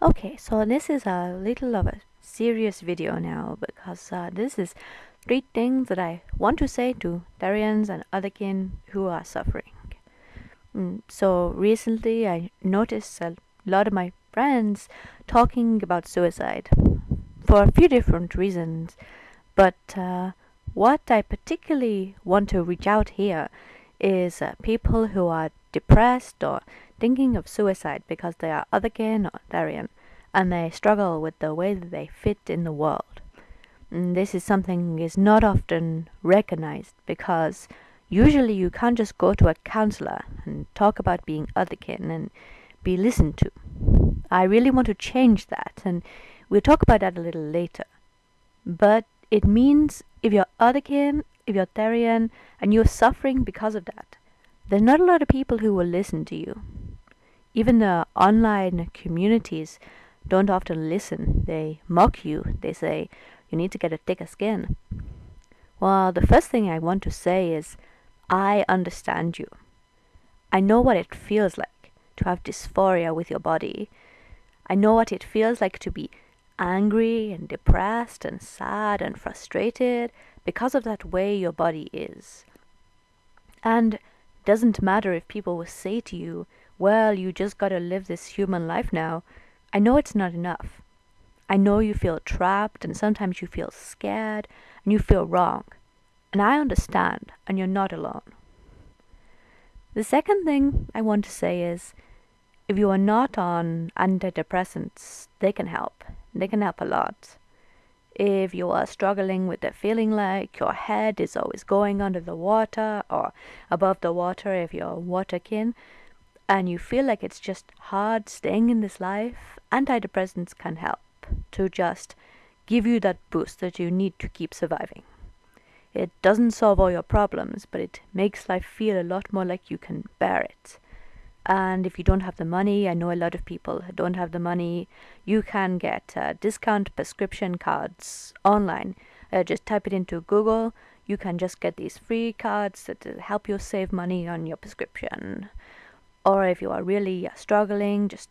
Okay, so this is a little of a serious video now because uh, this is three things that I want to say to Therians and other kin who are suffering. Mm, so recently I noticed a lot of my friends talking about suicide for a few different reasons, but uh, what I particularly want to reach out here is uh, people who are depressed or thinking of suicide because they are otherkin or Therian and they struggle with the way that they fit in the world. And this is something is not often recognized because usually you can't just go to a counselor and talk about being otherkin and be listened to. I really want to change that and we'll talk about that a little later. But it means if you're otherkin, if you're Therian, and you're suffering because of that, there's not a lot of people who will listen to you. Even the online communities don't often listen. They mock you. They say, you need to get a thicker skin. Well, the first thing I want to say is, I understand you. I know what it feels like to have dysphoria with your body. I know what it feels like to be angry and depressed and sad and frustrated because of that way your body is. And doesn't matter if people will say to you, well, you just gotta live this human life now. I know it's not enough. I know you feel trapped and sometimes you feel scared and you feel wrong. And I understand, and you're not alone. The second thing I want to say is if you are not on antidepressants, they can help. They can help a lot. If you are struggling with the feeling like your head is always going under the water or above the water if you're waterkin, and you feel like it's just hard staying in this life, antidepressants can help to just give you that boost that you need to keep surviving. It doesn't solve all your problems, but it makes life feel a lot more like you can bear it. And if you don't have the money, I know a lot of people don't have the money, you can get uh, discount prescription cards online. Uh, just type it into Google. You can just get these free cards that help you save money on your prescription. Or if you are really uh, struggling, just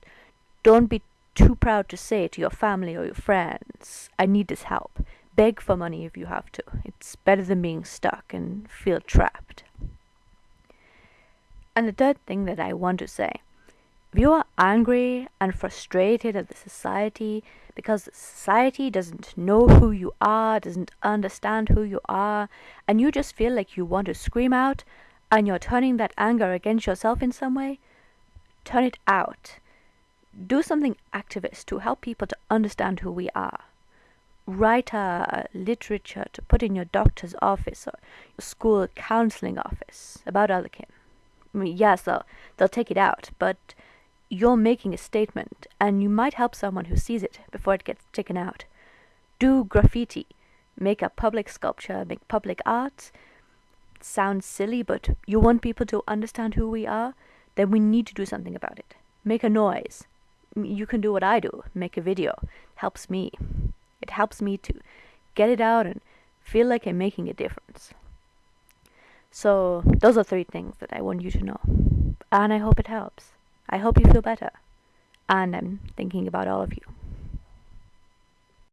don't be too proud to say to your family or your friends, I need this help. Beg for money if you have to. It's better than being stuck and feel trapped. And the third thing that I want to say if you are angry and frustrated at the society because the society doesn't know who you are, doesn't understand who you are, and you just feel like you want to scream out and you're turning that anger against yourself in some way, turn it out. Do something activist to help people to understand who we are. Write a literature to put in your doctor's office or your school counseling office about otherkin. I mean, yes, they'll, they'll take it out, but you're making a statement, and you might help someone who sees it before it gets taken out. Do graffiti, make a public sculpture, make public art. Sounds silly, but you want people to understand who we are, then we need to do something about it. Make a noise. You can do what I do, make a video. Helps me. It helps me to get it out and feel like I'm making a difference. So those are three things that I want you to know. And I hope it helps. I hope you feel better. And I'm thinking about all of you.